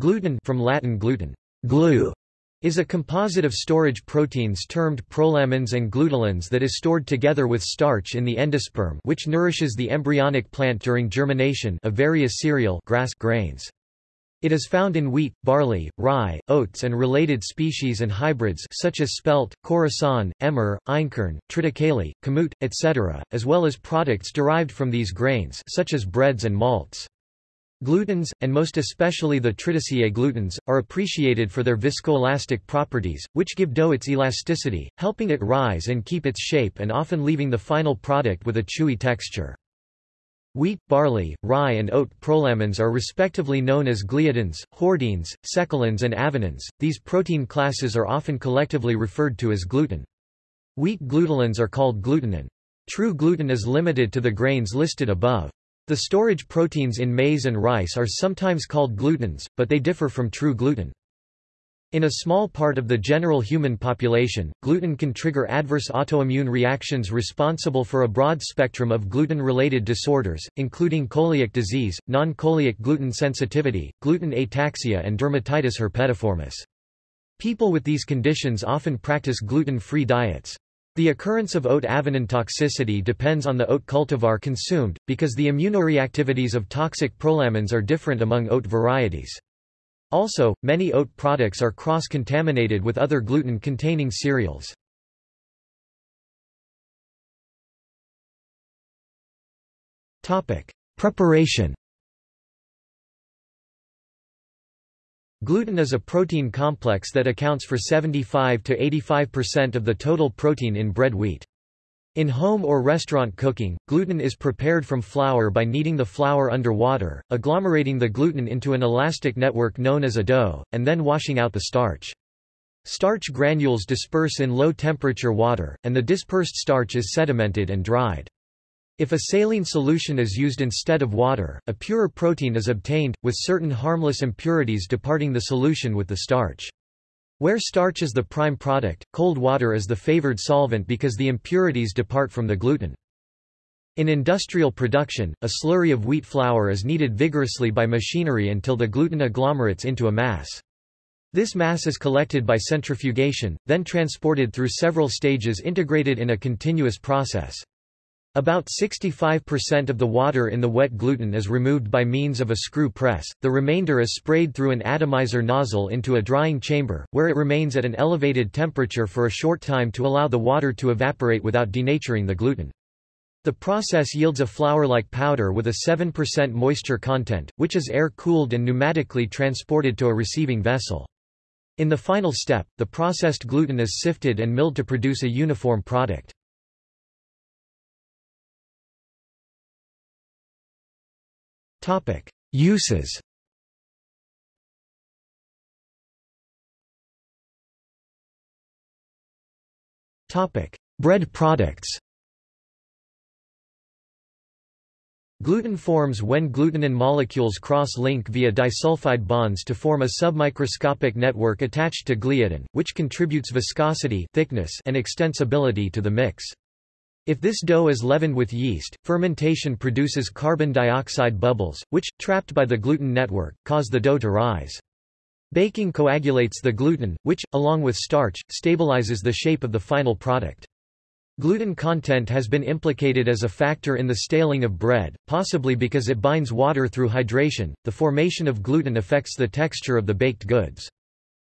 Gluten from Latin gluten, glue, is a composite of storage proteins termed prolamins and glutelins that is stored together with starch in the endosperm which nourishes the embryonic plant during germination of various cereal grass grains. It is found in wheat, barley, rye, oats and related species and hybrids such as spelt, khorasan, emmer, einkorn, triticale, kamut, etc., as well as products derived from these grains such as breads and malts. Glutens, and most especially the Triticeae glutens, are appreciated for their viscoelastic properties, which give dough its elasticity, helping it rise and keep its shape and often leaving the final product with a chewy texture. Wheat, barley, rye and oat prolamins are respectively known as gliadins, hordeins, secalins and avenins. These protein classes are often collectively referred to as gluten. Wheat glutelins are called glutenin. True gluten is limited to the grains listed above. The storage proteins in maize and rice are sometimes called glutens, but they differ from true gluten. In a small part of the general human population, gluten can trigger adverse autoimmune reactions responsible for a broad spectrum of gluten-related disorders, including celiac disease, non-celiac gluten sensitivity, gluten ataxia and dermatitis herpetiformis. People with these conditions often practice gluten-free diets. The occurrence of oat avenin toxicity depends on the oat cultivar consumed, because the immunoreactivities of toxic prolamins are different among oat varieties. Also, many oat products are cross-contaminated with other gluten-containing cereals. Preparation Gluten is a protein complex that accounts for 75 to 85% of the total protein in bread wheat. In home or restaurant cooking, gluten is prepared from flour by kneading the flour under water, agglomerating the gluten into an elastic network known as a dough, and then washing out the starch. Starch granules disperse in low-temperature water, and the dispersed starch is sedimented and dried. If a saline solution is used instead of water, a purer protein is obtained, with certain harmless impurities departing the solution with the starch. Where starch is the prime product, cold water is the favored solvent because the impurities depart from the gluten. In industrial production, a slurry of wheat flour is kneaded vigorously by machinery until the gluten agglomerates into a mass. This mass is collected by centrifugation, then transported through several stages integrated in a continuous process. About 65% of the water in the wet gluten is removed by means of a screw press, the remainder is sprayed through an atomizer nozzle into a drying chamber, where it remains at an elevated temperature for a short time to allow the water to evaporate without denaturing the gluten. The process yields a flour-like powder with a 7% moisture content, which is air-cooled and pneumatically transported to a receiving vessel. In the final step, the processed gluten is sifted and milled to produce a uniform product. Topic: Uses. Topic: Bread products. Gluten forms when glutenin molecules cross-link via disulfide bonds to form a submicroscopic network attached to gliadin, which contributes viscosity thickness and extensibility to the mix. If this dough is leavened with yeast, fermentation produces carbon dioxide bubbles, which, trapped by the gluten network, cause the dough to rise. Baking coagulates the gluten, which, along with starch, stabilizes the shape of the final product. Gluten content has been implicated as a factor in the staling of bread, possibly because it binds water through hydration. The formation of gluten affects the texture of the baked goods.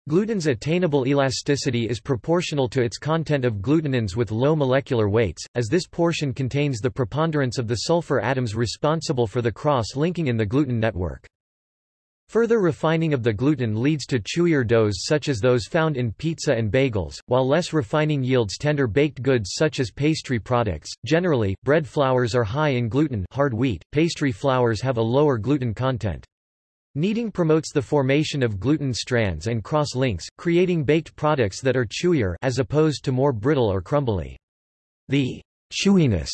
Gluten's attainable elasticity is proportional to its content of glutenins with low molecular weights, as this portion contains the preponderance of the sulfur atoms responsible for the cross-linking in the gluten network. Further refining of the gluten leads to chewier doughs such as those found in pizza and bagels, while less refining yields tender baked goods such as pastry products. Generally, bread flours are high in gluten hard wheat, pastry flours have a lower gluten content. Kneading promotes the formation of gluten strands and cross-links, creating baked products that are chewier as opposed to more brittle or crumbly. The chewiness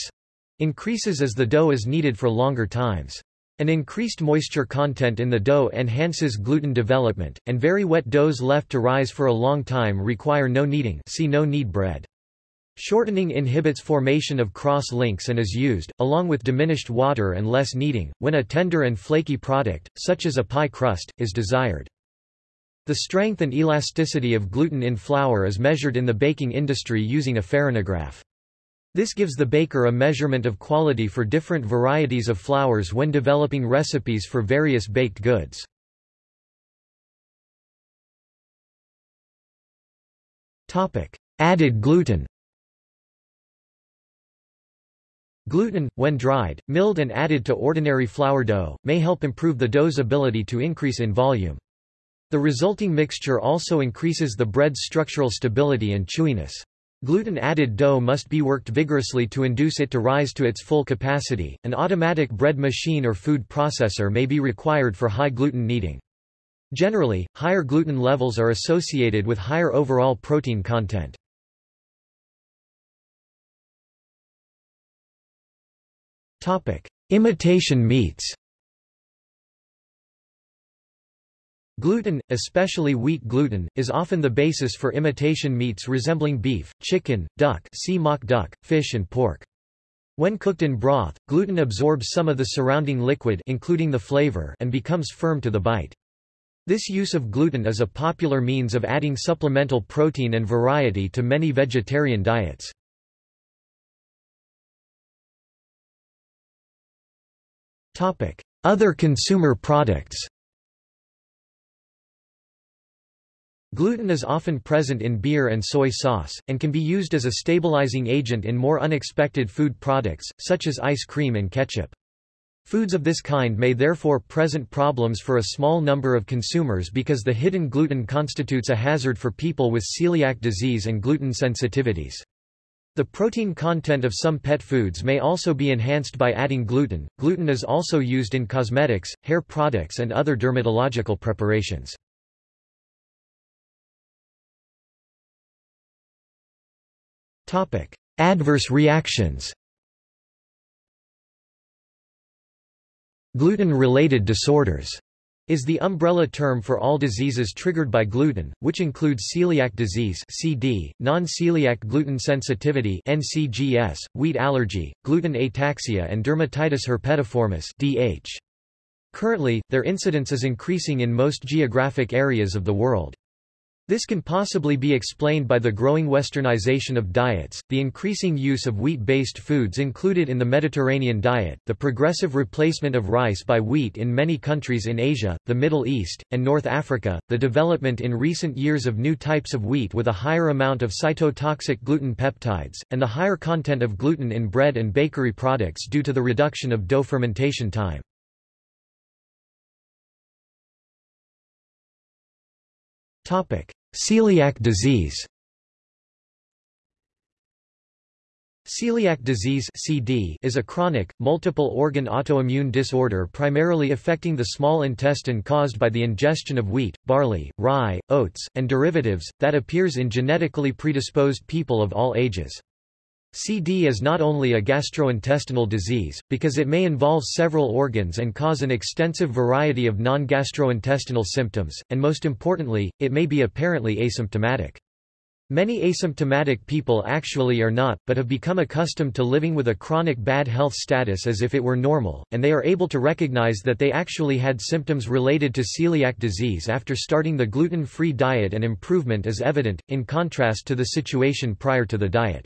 increases as the dough is kneaded for longer times. An increased moisture content in the dough enhances gluten development, and very wet doughs left to rise for a long time require no kneading see no knead bread. Shortening inhibits formation of cross-links and is used, along with diminished water and less kneading, when a tender and flaky product, such as a pie crust, is desired. The strength and elasticity of gluten in flour is measured in the baking industry using a farinograph. This gives the baker a measurement of quality for different varieties of flours when developing recipes for various baked goods. Added gluten Gluten, when dried, milled and added to ordinary flour dough, may help improve the dough's ability to increase in volume. The resulting mixture also increases the bread's structural stability and chewiness. Gluten-added dough must be worked vigorously to induce it to rise to its full capacity. An automatic bread machine or food processor may be required for high gluten kneading. Generally, higher gluten levels are associated with higher overall protein content. Topic: Imitation meats. Gluten, especially wheat gluten, is often the basis for imitation meats resembling beef, chicken, duck, see mock duck, fish and pork. When cooked in broth, gluten absorbs some of the surrounding liquid including the flavor and becomes firm to the bite. This use of gluten is a popular means of adding supplemental protein and variety to many vegetarian diets. Other consumer products Gluten is often present in beer and soy sauce, and can be used as a stabilizing agent in more unexpected food products, such as ice cream and ketchup. Foods of this kind may therefore present problems for a small number of consumers because the hidden gluten constitutes a hazard for people with celiac disease and gluten sensitivities. The protein content of some pet foods may also be enhanced by adding gluten. Gluten is also used in cosmetics, hair products and other dermatological preparations. Topic: Adverse reactions Gluten-related disorders is the umbrella term for all diseases triggered by gluten, which include celiac disease (CD), non-celiac gluten sensitivity (NCGS), wheat allergy, gluten ataxia and dermatitis herpetiformis (DH). Currently, their incidence is increasing in most geographic areas of the world. This can possibly be explained by the growing westernization of diets, the increasing use of wheat-based foods included in the Mediterranean diet, the progressive replacement of rice by wheat in many countries in Asia, the Middle East, and North Africa, the development in recent years of new types of wheat with a higher amount of cytotoxic gluten peptides, and the higher content of gluten in bread and bakery products due to the reduction of dough fermentation time. Topic: Celiac disease Celiac disease CD is a chronic, multiple-organ autoimmune disorder primarily affecting the small intestine caused by the ingestion of wheat, barley, rye, oats, and derivatives, that appears in genetically predisposed people of all ages. CD is not only a gastrointestinal disease, because it may involve several organs and cause an extensive variety of non-gastrointestinal symptoms, and most importantly, it may be apparently asymptomatic. Many asymptomatic people actually are not, but have become accustomed to living with a chronic bad health status as if it were normal, and they are able to recognize that they actually had symptoms related to celiac disease after starting the gluten-free diet and improvement is evident, in contrast to the situation prior to the diet.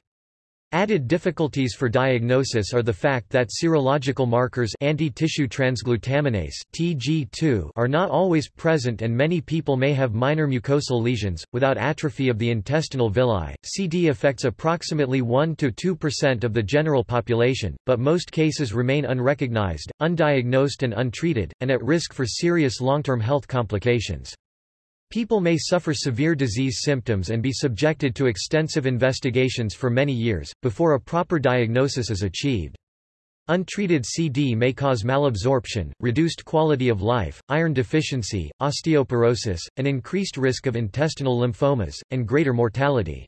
Added difficulties for diagnosis are the fact that serological markers anti-tissue transglutaminase (TG2) are not always present and many people may have minor mucosal lesions without atrophy of the intestinal villi. CD affects approximately 1 to 2% of the general population, but most cases remain unrecognized, undiagnosed and untreated and at risk for serious long-term health complications. People may suffer severe disease symptoms and be subjected to extensive investigations for many years, before a proper diagnosis is achieved. Untreated CD may cause malabsorption, reduced quality of life, iron deficiency, osteoporosis, an increased risk of intestinal lymphomas, and greater mortality.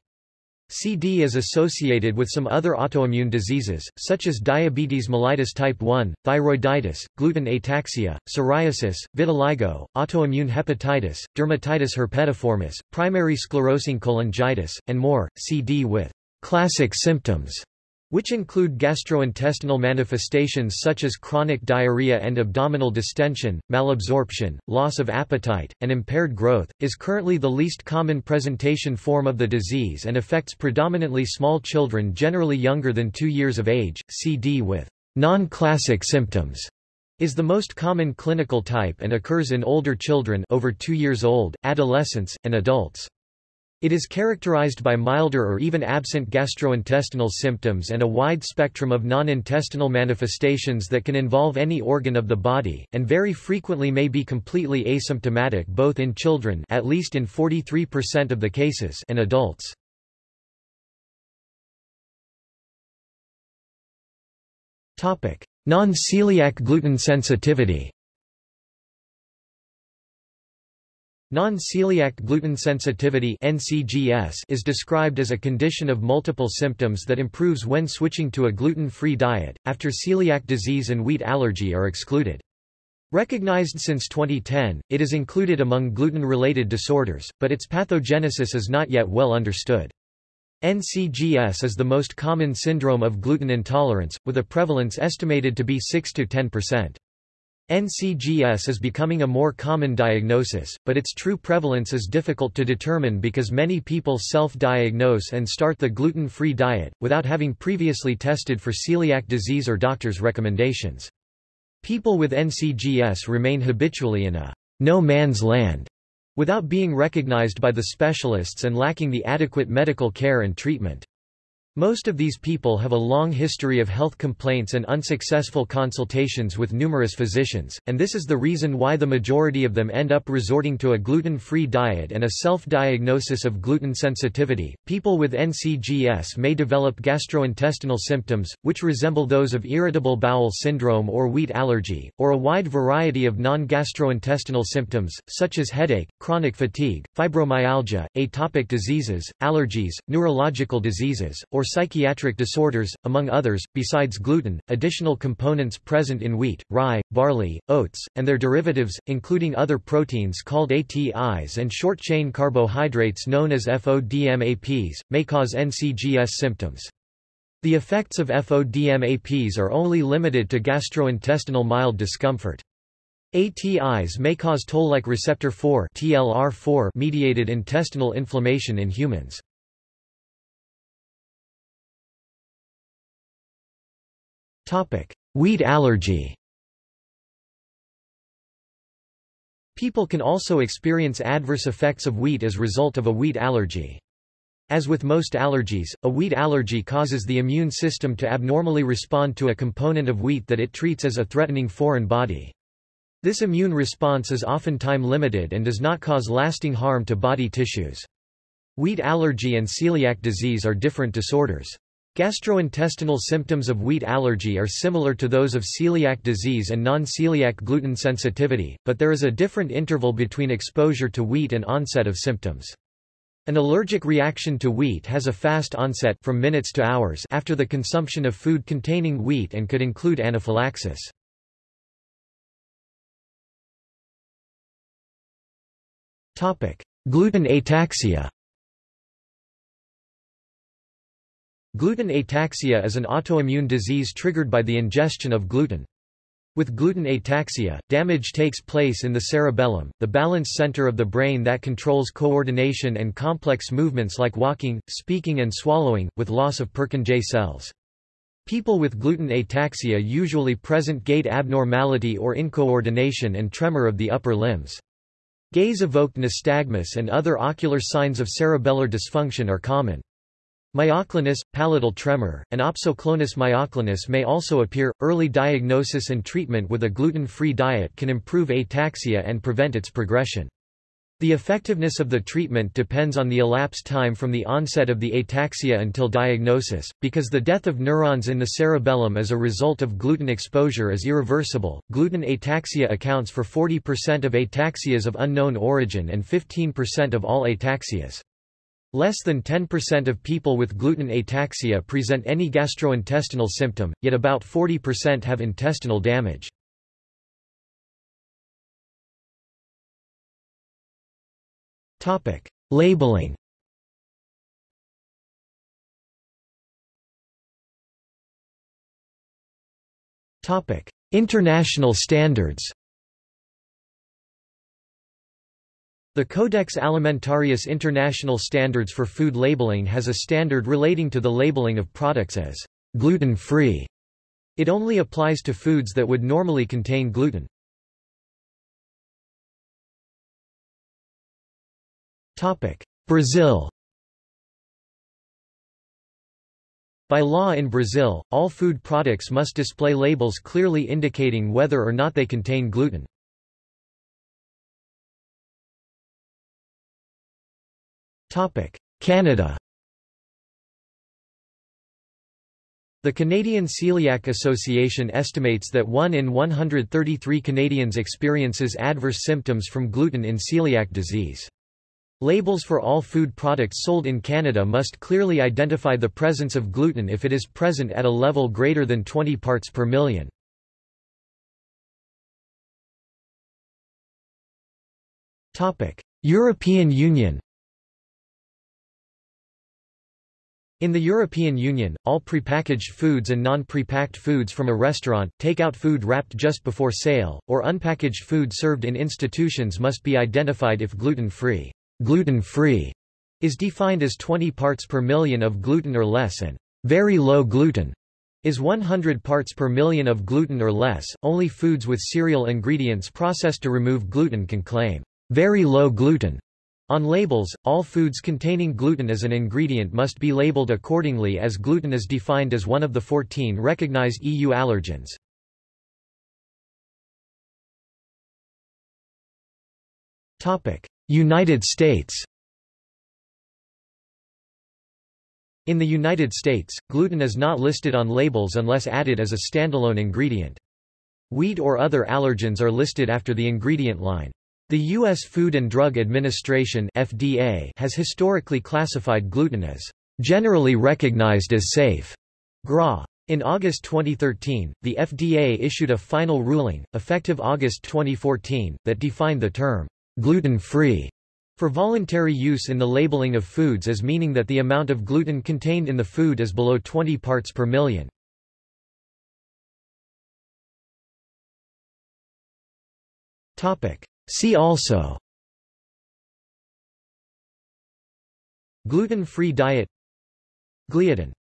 CD is associated with some other autoimmune diseases, such as diabetes mellitus type 1, thyroiditis, gluten ataxia, psoriasis, vitiligo, autoimmune hepatitis, dermatitis herpetiformis, primary sclerosing cholangitis, and more. CD with classic symptoms which include gastrointestinal manifestations such as chronic diarrhea and abdominal distension, malabsorption, loss of appetite, and impaired growth, is currently the least common presentation form of the disease and affects predominantly small children generally younger than 2 years of age. CD with non-classic symptoms is the most common clinical type and occurs in older children over 2 years old, adolescents, and adults. It is characterized by milder or even absent gastrointestinal symptoms and a wide spectrum of non-intestinal manifestations that can involve any organ of the body, and very frequently may be completely asymptomatic both in children at least in 43% of the cases and adults. Non-celiac gluten sensitivity Non-celiac gluten sensitivity (NCGS) is described as a condition of multiple symptoms that improves when switching to a gluten-free diet after celiac disease and wheat allergy are excluded. Recognized since 2010, it is included among gluten-related disorders, but its pathogenesis is not yet well understood. NCGS is the most common syndrome of gluten intolerance, with a prevalence estimated to be 6 to 10%. NCGS is becoming a more common diagnosis, but its true prevalence is difficult to determine because many people self-diagnose and start the gluten-free diet, without having previously tested for celiac disease or doctor's recommendations. People with NCGS remain habitually in a no man's land without being recognized by the specialists and lacking the adequate medical care and treatment. Most of these people have a long history of health complaints and unsuccessful consultations with numerous physicians, and this is the reason why the majority of them end up resorting to a gluten-free diet and a self-diagnosis of gluten sensitivity. People with NCGS may develop gastrointestinal symptoms, which resemble those of irritable bowel syndrome or wheat allergy, or a wide variety of non-gastrointestinal symptoms, such as headache, chronic fatigue, fibromyalgia, atopic diseases, allergies, neurological diseases, or psychiatric disorders, among others. Besides gluten, additional components present in wheat, rye, barley, oats, and their derivatives, including other proteins called ATIs and short-chain carbohydrates known as FODMAPs, may cause NCGS symptoms. The effects of FODMAPs are only limited to gastrointestinal mild discomfort. ATIs may cause toll-like receptor 4 TLR4 mediated intestinal inflammation in humans. Topic: Wheat allergy. People can also experience adverse effects of wheat as result of a wheat allergy. As with most allergies, a wheat allergy causes the immune system to abnormally respond to a component of wheat that it treats as a threatening foreign body. This immune response is often time-limited and does not cause lasting harm to body tissues. Wheat allergy and celiac disease are different disorders. Gastrointestinal symptoms of wheat allergy are similar to those of celiac disease and non-celiac gluten sensitivity, but there is a different interval between exposure to wheat and onset of symptoms. An allergic reaction to wheat has a fast onset from minutes to hours after the consumption of food containing wheat and could include anaphylaxis. Gluten ataxia Gluten ataxia is an autoimmune disease triggered by the ingestion of gluten. With gluten ataxia, damage takes place in the cerebellum, the balance center of the brain that controls coordination and complex movements like walking, speaking and swallowing, with loss of Purkinje cells. People with gluten ataxia usually present gait abnormality or incoordination and tremor of the upper limbs. Gaze-evoked nystagmus and other ocular signs of cerebellar dysfunction are common. Myoclonus, palatal tremor, and opsoclonus myoclonus may also appear. Early diagnosis and treatment with a gluten-free diet can improve ataxia and prevent its progression. The effectiveness of the treatment depends on the elapsed time from the onset of the ataxia until diagnosis, because the death of neurons in the cerebellum as a result of gluten exposure is irreversible. Gluten ataxia accounts for 40% of ataxias of unknown origin and 15% of all ataxias. Less than 10% of people with gluten ataxia present any gastrointestinal symptom, yet about 40% have intestinal damage. Topic: Labeling. Topic: International standards. The Codex Alimentarius International Standards for Food Labeling has a standard relating to the labeling of products as gluten-free. It only applies to foods that would normally contain gluten. Brazil By law in Brazil, all food products must display labels clearly indicating whether or not they contain gluten. Canada The Canadian Celiac Association estimates that 1 in 133 Canadians experiences adverse symptoms from gluten in celiac disease. Labels for all food products sold in Canada must clearly identify the presence of gluten if it is present at a level greater than 20 parts per million. European Union In the European Union, all prepackaged foods and non-prepacked foods from a restaurant, take-out food wrapped just before sale, or unpackaged food served in institutions must be identified if gluten-free. Gluten-free is defined as 20 parts per million of gluten or less and very low gluten is 100 parts per million of gluten or less. Only foods with cereal ingredients processed to remove gluten can claim very low gluten on labels, all foods containing gluten as an ingredient must be labeled accordingly as gluten is defined as one of the 14 recognized EU allergens. United States In the United States, gluten is not listed on labels unless added as a standalone ingredient. Wheat or other allergens are listed after the ingredient line. The U.S. Food and Drug Administration FDA has historically classified gluten as generally recognized as safe. GRAS. In August 2013, the FDA issued a final ruling, effective August 2014, that defined the term gluten-free for voluntary use in the labeling of foods as meaning that the amount of gluten contained in the food is below 20 parts per million. Topic: See also. Gluten-free diet. Gliadin